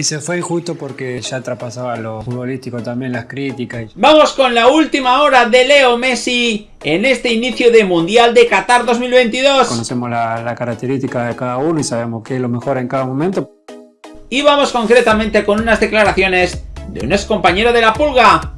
Y se fue injusto porque ya traspasaba lo futbolístico también, las críticas. Vamos con la última hora de Leo Messi en este inicio de Mundial de Qatar 2022. Conocemos la, la característica de cada uno y sabemos qué es lo mejor en cada momento. Y vamos concretamente con unas declaraciones de un ex compañero de la Pulga,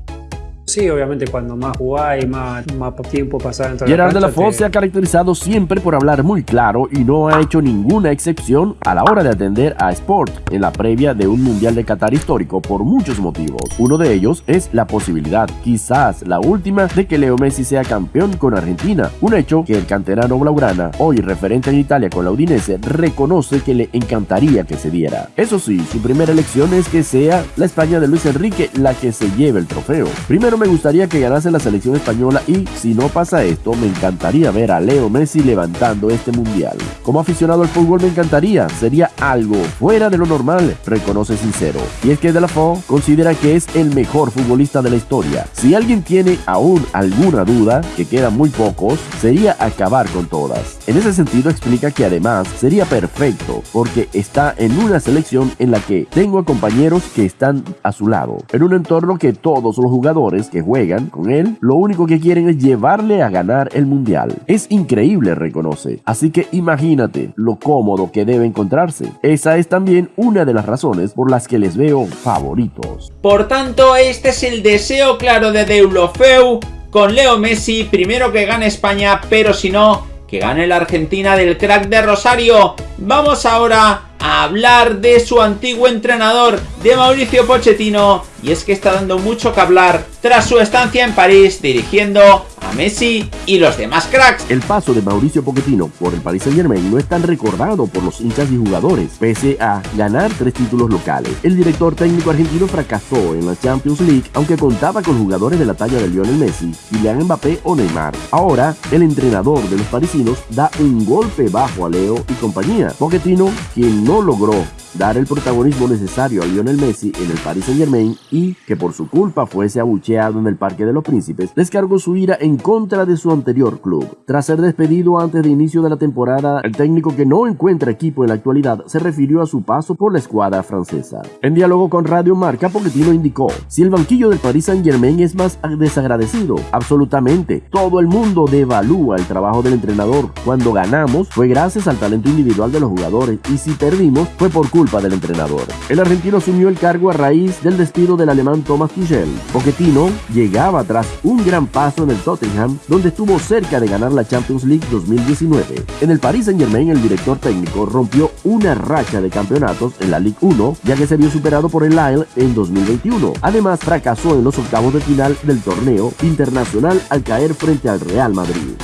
Sí, obviamente cuando más jugás y más, más tiempo pasar dentro Gerard de la de la Foz se ha caracterizado siempre por hablar muy claro y no ha hecho ninguna excepción a la hora de atender a Sport en la previa de un Mundial de Qatar histórico por muchos motivos. Uno de ellos es la posibilidad, quizás la última, de que Leo Messi sea campeón con Argentina, un hecho que el canterano blaugrana, hoy referente en Italia con la Udinese, reconoce que le encantaría que se diera. Eso sí, su primera elección es que sea la España de Luis Enrique la que se lleve el trofeo. Primero me gustaría que ganase la selección española y, si no pasa esto, me encantaría ver a Leo Messi levantando este mundial. Como aficionado al fútbol me encantaría, sería algo fuera de lo normal, reconoce sincero. Y es que De La Fo considera que es el mejor futbolista de la historia. Si alguien tiene aún alguna duda, que quedan muy pocos, sería acabar con todas. En ese sentido explica que además sería perfecto porque está en una selección en la que tengo a compañeros que están a su lado, en un entorno que todos los jugadores que juegan con él, lo único que quieren es llevarle a ganar el mundial. Es increíble, reconoce. Así que imagínate lo cómodo que debe encontrarse. Esa es también una de las razones por las que les veo favoritos. Por tanto, este es el deseo claro de Deulofeu con Leo Messi, primero que gane España, pero si no, que gane la Argentina del crack de Rosario. Vamos ahora a hablar de su antiguo entrenador, de Mauricio Pochettino, y es que está dando mucho que hablar tras su estancia en París dirigiendo Messi y los demás cracks. El paso de Mauricio Pochettino por el Paris Saint Germain no es tan recordado por los hinchas y jugadores, pese a ganar tres títulos locales. El director técnico argentino fracasó en la Champions League, aunque contaba con jugadores de la talla de Lionel Messi, Kylian Mbappé o Neymar. Ahora, el entrenador de los parisinos da un golpe bajo a Leo y compañía. Pochettino, quien no logró dar el protagonismo necesario a Lionel Messi en el Paris Saint Germain y que por su culpa fuese abucheado en el Parque de los Príncipes, descargó su ira en contra de su anterior club. Tras ser despedido antes de inicio de la temporada, el técnico que no encuentra equipo en la actualidad se refirió a su paso por la escuadra francesa. En diálogo con Radio Marca, Pochettino indicó, si el banquillo del Paris Saint Germain es más desagradecido, absolutamente, todo el mundo devalúa el trabajo del entrenador. Cuando ganamos fue gracias al talento individual de los jugadores y si perdimos fue por culpa culpa del entrenador. El argentino asumió el cargo a raíz del despido del alemán Thomas Tuchel. Pochettino llegaba tras un gran paso en el Tottenham, donde estuvo cerca de ganar la Champions League 2019. En el Paris Saint-Germain, el director técnico rompió una racha de campeonatos en la Ligue 1, ya que se vio superado por el Lille en 2021. Además, fracasó en los octavos de final del torneo internacional al caer frente al Real Madrid.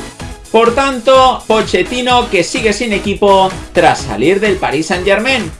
Por tanto, Pochettino que sigue sin equipo tras salir del Paris Saint Germain.